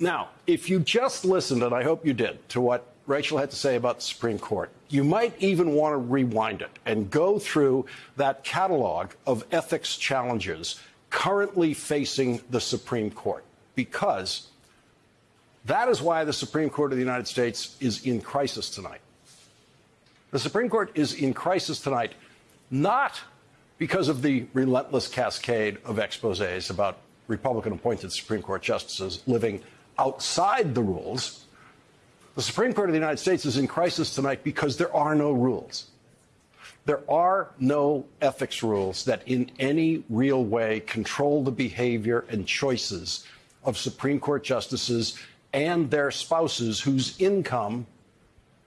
Now, if you just listened, and I hope you did, to what Rachel had to say about the Supreme Court, you might even want to rewind it and go through that catalog of ethics challenges currently facing the Supreme Court, because that is why the Supreme Court of the United States is in crisis tonight. The Supreme Court is in crisis tonight not because of the relentless cascade of exposes about Republican appointed Supreme Court justices living outside the rules. The Supreme Court of the United States is in crisis tonight because there are no rules. There are no ethics rules that in any real way control the behavior and choices of Supreme Court justices and their spouses whose income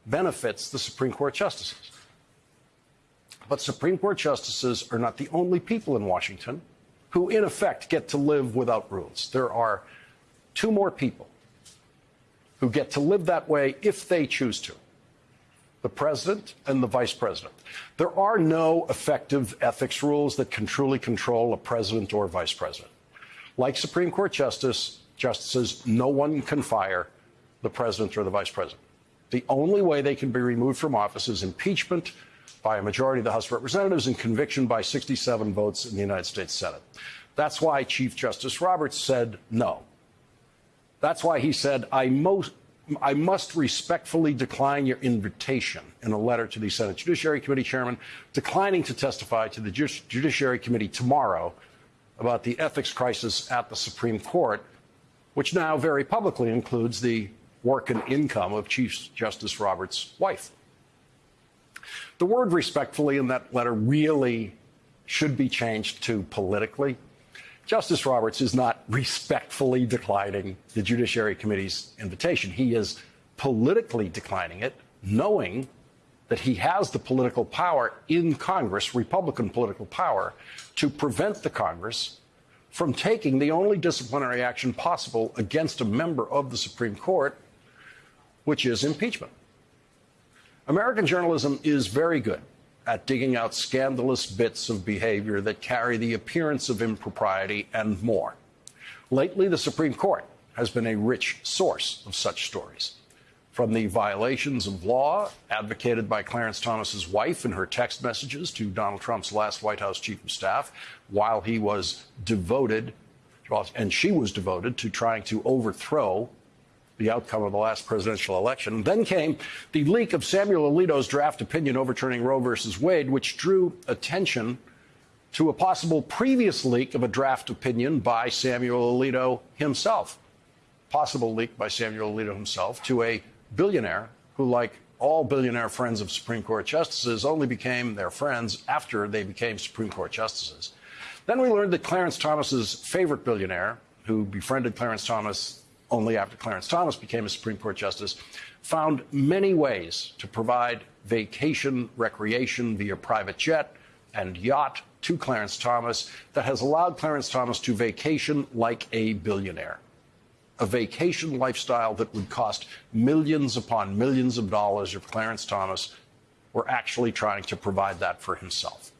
benefits the Supreme Court justices. But Supreme Court justices are not the only people in Washington who, in effect, get to live without rules. There are two more people who get to live that way if they choose to the president and the vice president. There are no effective ethics rules that can truly control a president or vice president. Like Supreme Court justice, justices, no one can fire the president or the vice president. The only way they can be removed from office is impeachment by a majority of the House of Representatives and conviction by 67 votes in the United States Senate. That's why Chief Justice Roberts said no. That's why he said, I, most, I must respectfully decline your invitation in a letter to the Senate Judiciary Committee chairman, declining to testify to the Judiciary Committee tomorrow about the ethics crisis at the Supreme Court, which now very publicly includes the work and income of Chief Justice Roberts' wife. The word respectfully in that letter really should be changed to politically. Justice Roberts is not respectfully declining the Judiciary Committee's invitation. He is politically declining it, knowing that he has the political power in Congress, Republican political power, to prevent the Congress from taking the only disciplinary action possible against a member of the Supreme Court which is impeachment. American journalism is very good at digging out scandalous bits of behavior that carry the appearance of impropriety and more. Lately, the Supreme Court has been a rich source of such stories. From the violations of law advocated by Clarence Thomas's wife in her text messages to Donald Trump's last White House chief of staff while he was devoted, and she was devoted to trying to overthrow the outcome of the last presidential election. Then came the leak of Samuel Alito's draft opinion overturning Roe versus Wade, which drew attention to a possible previous leak of a draft opinion by Samuel Alito himself. Possible leak by Samuel Alito himself to a billionaire who, like all billionaire friends of Supreme Court justices, only became their friends after they became Supreme Court justices. Then we learned that Clarence Thomas's favorite billionaire, who befriended Clarence Thomas only after Clarence Thomas became a Supreme Court justice, found many ways to provide vacation recreation via private jet and yacht to Clarence Thomas that has allowed Clarence Thomas to vacation like a billionaire. A vacation lifestyle that would cost millions upon millions of dollars if Clarence Thomas were actually trying to provide that for himself.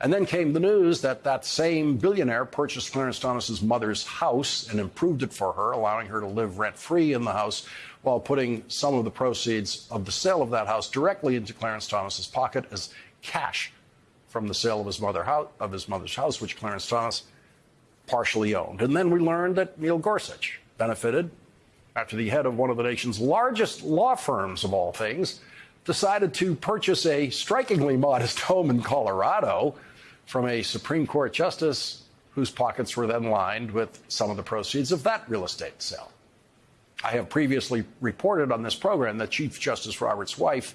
And then came the news that that same billionaire purchased Clarence Thomas's mother's house and improved it for her, allowing her to live rent free in the house while putting some of the proceeds of the sale of that house directly into Clarence Thomas's pocket as cash from the sale of his, mother of his mother's house, which Clarence Thomas partially owned. And then we learned that Neil Gorsuch benefited after the head of one of the nation's largest law firms, of all things, decided to purchase a strikingly modest home in Colorado from a Supreme Court justice whose pockets were then lined with some of the proceeds of that real estate sale. I have previously reported on this program that Chief Justice Roberts' wife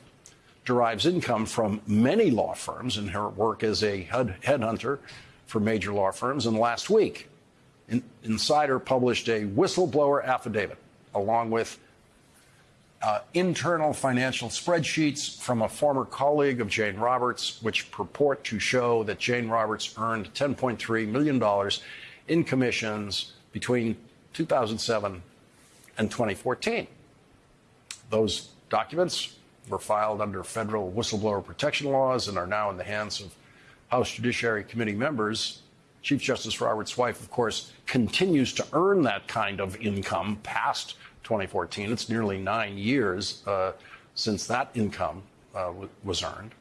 derives income from many law firms in her work as a headhunter for major law firms. And last week, Insider published a whistleblower affidavit along with uh, internal financial spreadsheets from a former colleague of Jane Roberts, which purport to show that Jane Roberts earned $10.3 million in commissions between 2007 and 2014. Those documents were filed under federal whistleblower protection laws and are now in the hands of House Judiciary Committee members Chief Justice Roberts' wife, of course, continues to earn that kind of income past 2014. It's nearly nine years uh, since that income uh, was earned.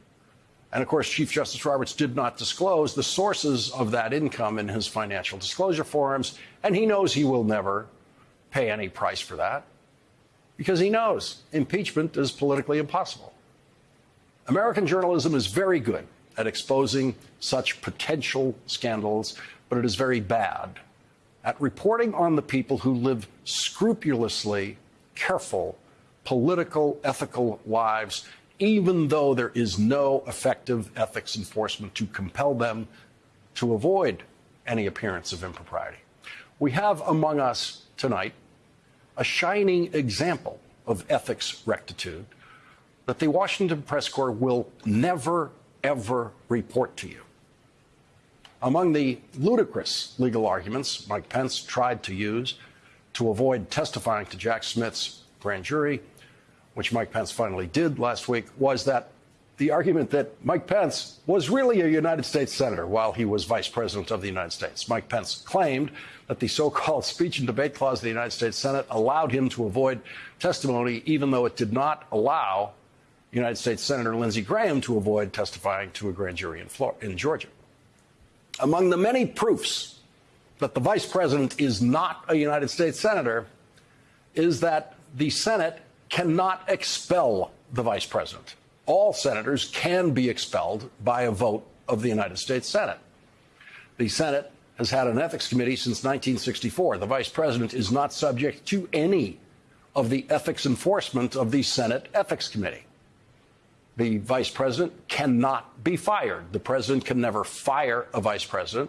And of course, Chief Justice Roberts did not disclose the sources of that income in his financial disclosure forms, and he knows he will never pay any price for that because he knows impeachment is politically impossible. American journalism is very good at exposing such potential scandals, but it is very bad at reporting on the people who live scrupulously careful political, ethical lives even though there is no effective ethics enforcement to compel them to avoid any appearance of impropriety. We have among us tonight a shining example of ethics rectitude that the Washington Press Corps will never, ever report to you. Among the ludicrous legal arguments Mike Pence tried to use to avoid testifying to Jack Smith's grand jury which Mike Pence finally did last week, was that the argument that Mike Pence was really a United States Senator while he was Vice President of the United States. Mike Pence claimed that the so called speech and debate clause of the United States Senate allowed him to avoid testimony, even though it did not allow United States Senator Lindsey Graham to avoid testifying to a grand jury in, Florida, in Georgia. Among the many proofs that the Vice President is not a United States Senator is that the Senate cannot expel the vice president. All senators can be expelled by a vote of the United States Senate. The Senate has had an ethics committee since 1964. The vice president is not subject to any of the ethics enforcement of the Senate Ethics Committee. The vice president cannot be fired. The president can never fire a vice president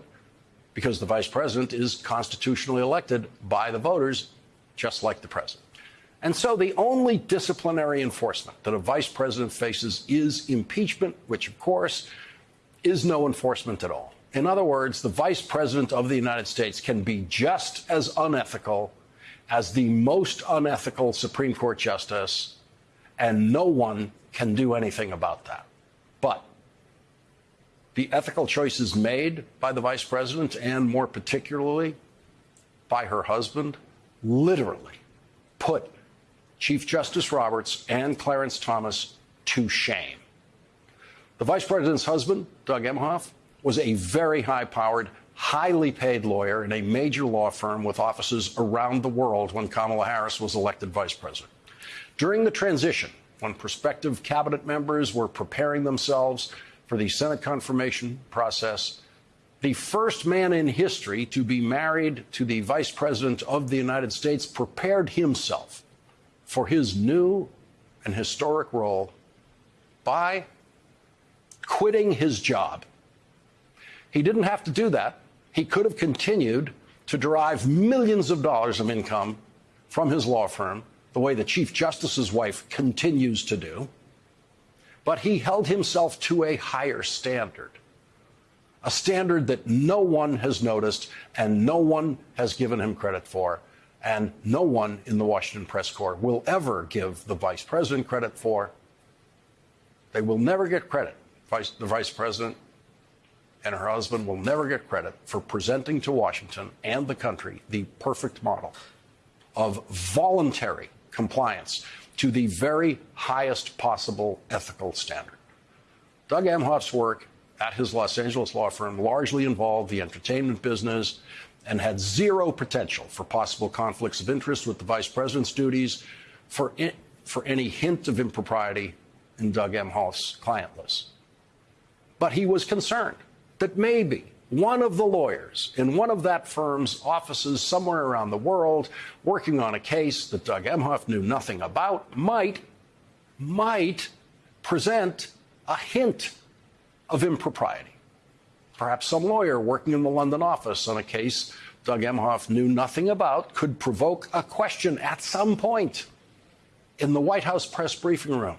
because the vice president is constitutionally elected by the voters, just like the president. And so the only disciplinary enforcement that a vice president faces is impeachment, which, of course, is no enforcement at all. In other words, the vice president of the United States can be just as unethical as the most unethical Supreme Court justice, and no one can do anything about that. But the ethical choices made by the vice president, and more particularly by her husband, literally put Chief Justice Roberts and Clarence Thomas to shame. The vice president's husband, Doug Emhoff, was a very high powered, highly paid lawyer in a major law firm with offices around the world when Kamala Harris was elected vice president. During the transition, when prospective cabinet members were preparing themselves for the Senate confirmation process, the first man in history to be married to the vice president of the United States prepared himself for his new and historic role by quitting his job. He didn't have to do that. He could have continued to derive millions of dollars of income from his law firm, the way the Chief Justice's wife continues to do. But he held himself to a higher standard, a standard that no one has noticed and no one has given him credit for and no one in the Washington Press Corps will ever give the vice president credit for. They will never get credit. Vice, the vice president and her husband will never get credit for presenting to Washington and the country the perfect model of voluntary compliance to the very highest possible ethical standard. Doug Emhoff's work at his Los Angeles law firm largely involved the entertainment business, and had zero potential for possible conflicts of interest with the vice president's duties for, in, for any hint of impropriety in Doug Emhoff's client list. But he was concerned that maybe one of the lawyers in one of that firm's offices somewhere around the world working on a case that Doug Emhoff knew nothing about might, might present a hint of impropriety. Perhaps some lawyer working in the London office on a case Doug Emhoff knew nothing about could provoke a question at some point in the White House press briefing room.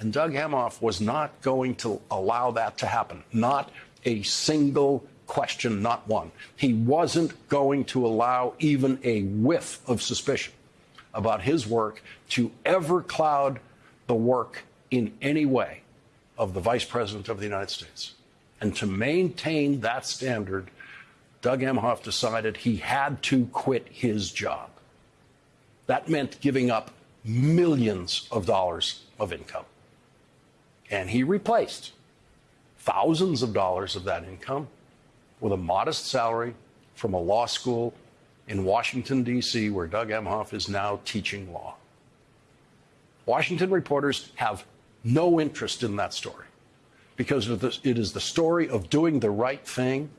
And Doug Emhoff was not going to allow that to happen. Not a single question, not one. He wasn't going to allow even a whiff of suspicion about his work to ever cloud the work in any way of the Vice President of the United States. And to maintain that standard, Doug Emhoff decided he had to quit his job. That meant giving up millions of dollars of income. And he replaced thousands of dollars of that income with a modest salary from a law school in Washington, D.C., where Doug Emhoff is now teaching law. Washington reporters have no interest in that story because it is the story of doing the right thing.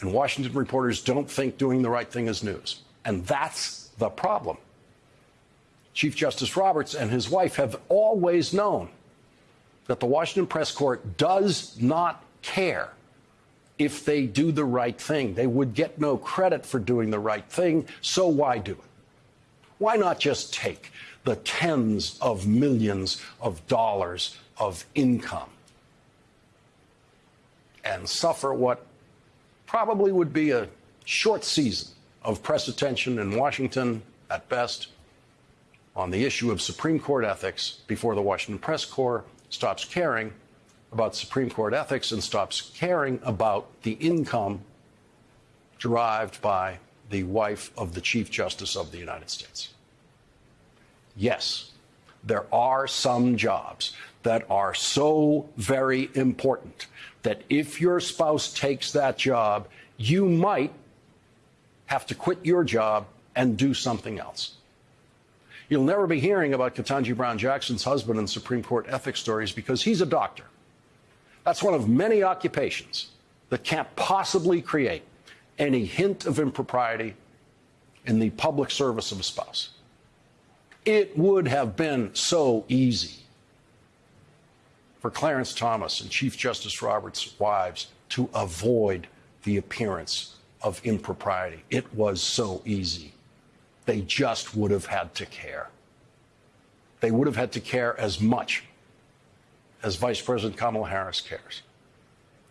And Washington reporters don't think doing the right thing is news. And that's the problem. Chief Justice Roberts and his wife have always known that the Washington Press Corps does not care if they do the right thing. They would get no credit for doing the right thing, so why do it? Why not just take the tens of millions of dollars of income and suffer what probably would be a short season of press attention in Washington at best on the issue of Supreme Court ethics before the Washington Press Corps stops caring about Supreme Court ethics and stops caring about the income derived by the wife of the Chief Justice of the United States. Yes, there are some jobs that are so very important that if your spouse takes that job, you might have to quit your job and do something else. You'll never be hearing about Ketanji Brown Jackson's husband in Supreme Court ethics stories because he's a doctor. That's one of many occupations that can't possibly create any hint of impropriety in the public service of a spouse. It would have been so easy for Clarence Thomas and Chief Justice Roberts' wives to avoid the appearance of impropriety. It was so easy. They just would have had to care. They would have had to care as much as Vice President Kamala Harris cares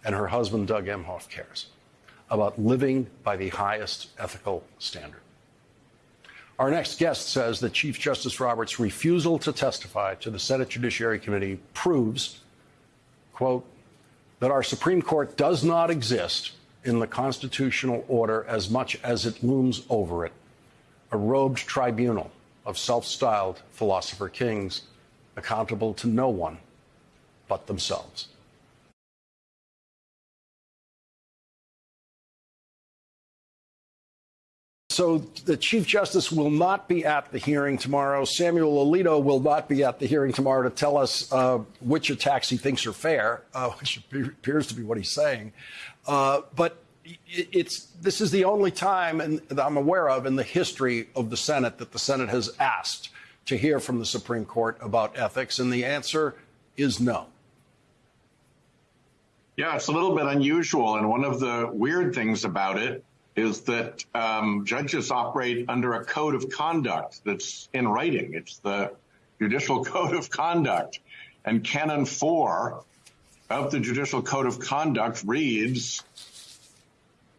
and her husband, Doug Emhoff, cares about living by the highest ethical standard. Our next guest says that Chief Justice Roberts' refusal to testify to the Senate Judiciary Committee proves, quote, that our Supreme Court does not exist in the constitutional order as much as it looms over it a robed tribunal of self styled philosopher kings accountable to no one but themselves. So the Chief Justice will not be at the hearing tomorrow. Samuel Alito will not be at the hearing tomorrow to tell us uh, which attacks he thinks are fair, uh, which appears to be what he's saying. Uh, but it's this is the only time in, that I'm aware of in the history of the Senate that the Senate has asked to hear from the Supreme Court about ethics, and the answer is no. Yeah, it's a little bit unusual, and one of the weird things about it is that um, judges operate under a code of conduct that's in writing. It's the Judicial Code of Conduct, and Canon Four of the Judicial Code of Conduct reads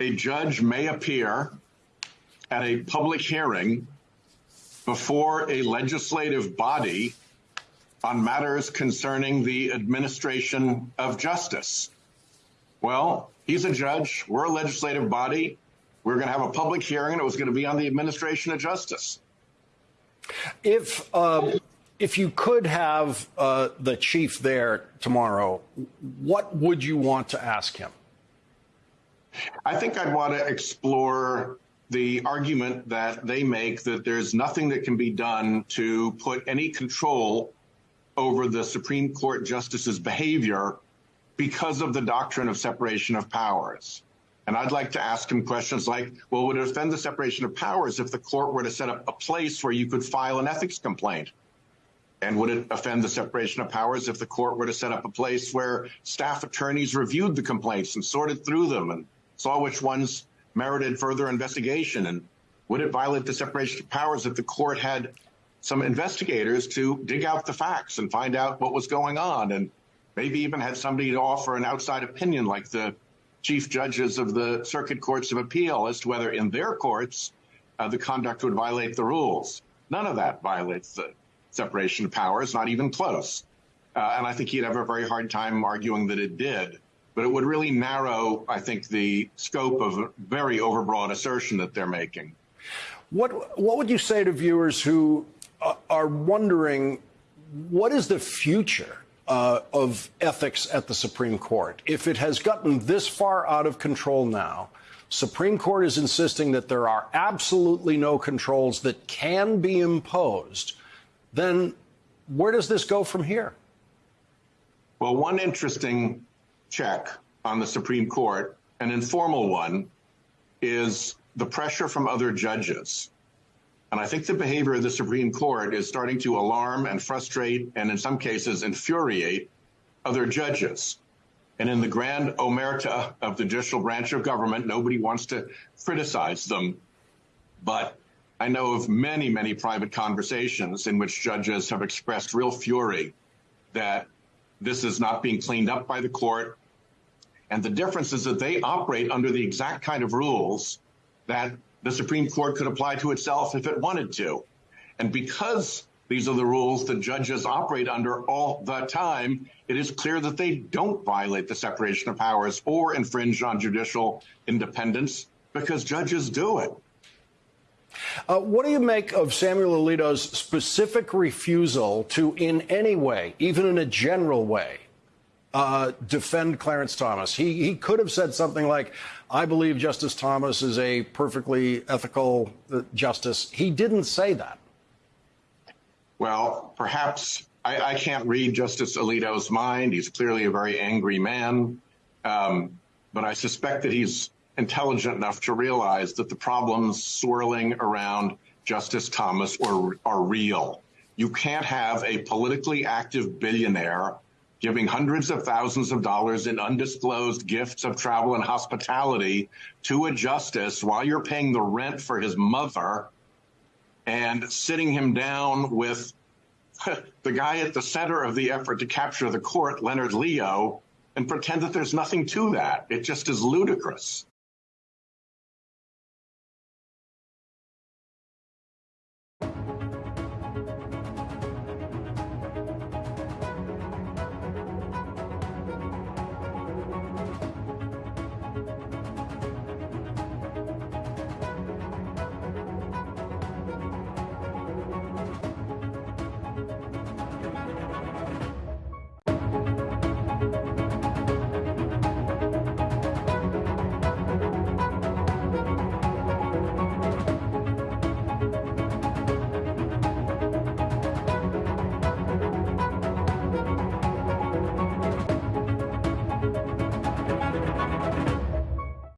a judge may appear at a public hearing before a legislative body on matters concerning the administration of justice. Well, he's a judge. We're a legislative body. We're going to have a public hearing, and it was going to be on the administration of justice. If um, if you could have uh, the chief there tomorrow, what would you want to ask him? I think I'd want to explore the argument that they make that there's nothing that can be done to put any control over the Supreme Court justice's behavior because of the doctrine of separation of powers. And I'd like to ask him questions like, well, would it offend the separation of powers if the court were to set up a place where you could file an ethics complaint? And would it offend the separation of powers if the court were to set up a place where staff attorneys reviewed the complaints and sorted through them and saw which ones merited further investigation. And would it violate the separation of powers if the court had some investigators to dig out the facts and find out what was going on and maybe even had somebody to offer an outside opinion like the chief judges of the circuit courts of appeal as to whether in their courts uh, the conduct would violate the rules. None of that violates the separation of powers, not even close. Uh, and I think he'd have a very hard time arguing that it did. But it would really narrow, I think, the scope of a very overbroad assertion that they're making. What what would you say to viewers who uh, are wondering what is the future uh, of ethics at the Supreme Court if it has gotten this far out of control now? Supreme Court is insisting that there are absolutely no controls that can be imposed. Then where does this go from here? Well, one interesting check on the Supreme Court, an informal one, is the pressure from other judges. And I think the behavior of the Supreme Court is starting to alarm and frustrate and in some cases infuriate other judges. And in the grand omerta of the judicial branch of government, nobody wants to criticize them. But I know of many, many private conversations in which judges have expressed real fury that this is not being cleaned up by the court. And the difference is that they operate under the exact kind of rules that the Supreme Court could apply to itself if it wanted to. And because these are the rules that judges operate under all the time, it is clear that they don't violate the separation of powers or infringe on judicial independence because judges do it. Uh, what do you make of Samuel Alito's specific refusal to, in any way, even in a general way, uh, defend Clarence Thomas? He, he could have said something like, I believe Justice Thomas is a perfectly ethical uh, justice. He didn't say that. Well, perhaps I, I, can't read Justice Alito's mind. He's clearly a very angry man. Um, but I suspect that he's intelligent enough to realize that the problems swirling around Justice Thomas are, are real. You can't have a politically active billionaire giving hundreds of thousands of dollars in undisclosed gifts of travel and hospitality to a justice while you're paying the rent for his mother and sitting him down with the guy at the center of the effort to capture the court, Leonard Leo, and pretend that there's nothing to that. It just is ludicrous.